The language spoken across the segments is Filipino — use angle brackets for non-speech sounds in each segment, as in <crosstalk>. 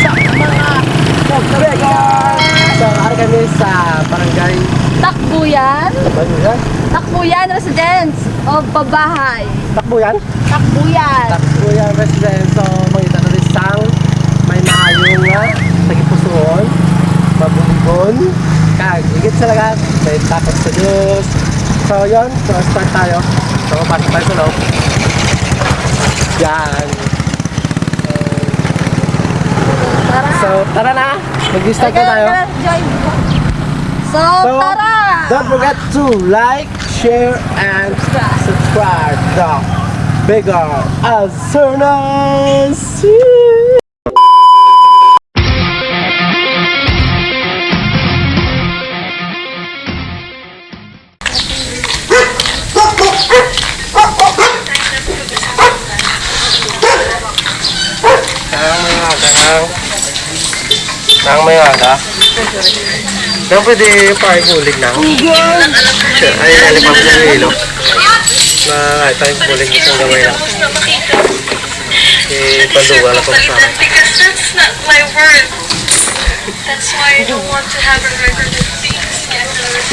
sa mga Pagkabegan! So, ari kami sa barangay Takbuyan. Banuyan. Takbuyan Residence o Babahay. Takbuyan? Takbuyan. Takbuyan residence. So, mangita na rin sang may maayong nga tagipusoon, mabuligon, kag higit sa lahat, may takot sa Diyos. So, yun. So, start tayo. So, pasok tayo sa loob. Yan. Tara. So, tara na. Mag-start na tayo. Join. So, So, tara. Don't forget to like, share, and subscribe the Bigger Asurnas. Ang mga ang ang mga aga. Nang pwede pa ibulig na. Ay, alipap sa hilo. Na ito yung bulig isang gawin na. Si Panduga na kung sa akin. Because that's not my word. That's why I don't want to have a record of being scandalous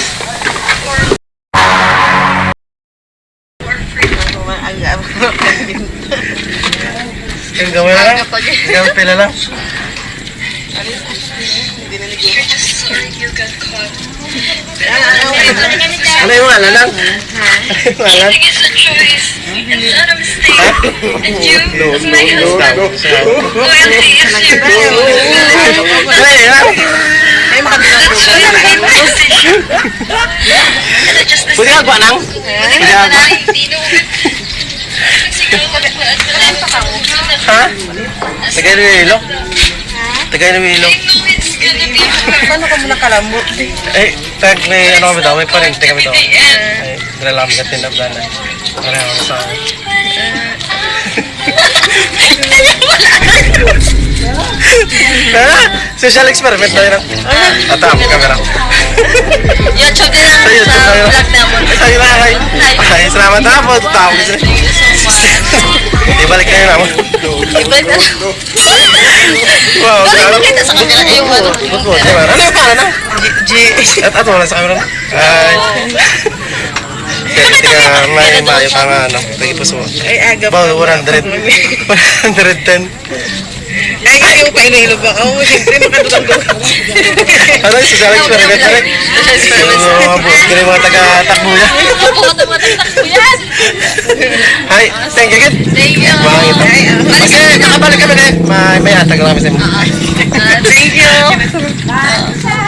or or free. Yung gawin na lang. Gawin pila lang. You're just sorry you got caught. Ano yung alam lang? Ano yung alam? Cheating is a choice. It's not a mistake. And you, No, as no, my no, husband, no. loyalty is lang. I just Pwede ka kuha nang? Pwede ka ba? Ha? Tagay na yung hilo? Tagay na hilo? Paano ka muna kalambot? Eh, tag may ano kami daw, may parente kami daw. Ay, nilalam ka tinabdan na. Para ako sa akin. <laughs> Social experiment na yun. At ang camera. YouTube din Sa na vlog namin. Ay, sa'yo na ay. Ay, salamat na po. Much. Ibalik kayo naman. Ibalik na. Wow, Balik grabe. mo kita sa kanila yung ano. Ano yung pangalan na? G. At ato wala sa camera. Ay. Kaya tika may mayo ka nga ano. Tagipuso. Ay, aga Ba, 100. 110. Ay, kasi yung pailahilo ba ako? Siyempre, makadugang-dugang. Ano yung social experiment rin? Yung mga boss, kaya yung mga taga-takbo niya. Opo, tumataktak ko yan. <laughs> Hi, thank you. Thank you. Baka ito. Kasi nakabalik kami ngayon. May, may atag lang kami sa inyo. Thank you. <laughs>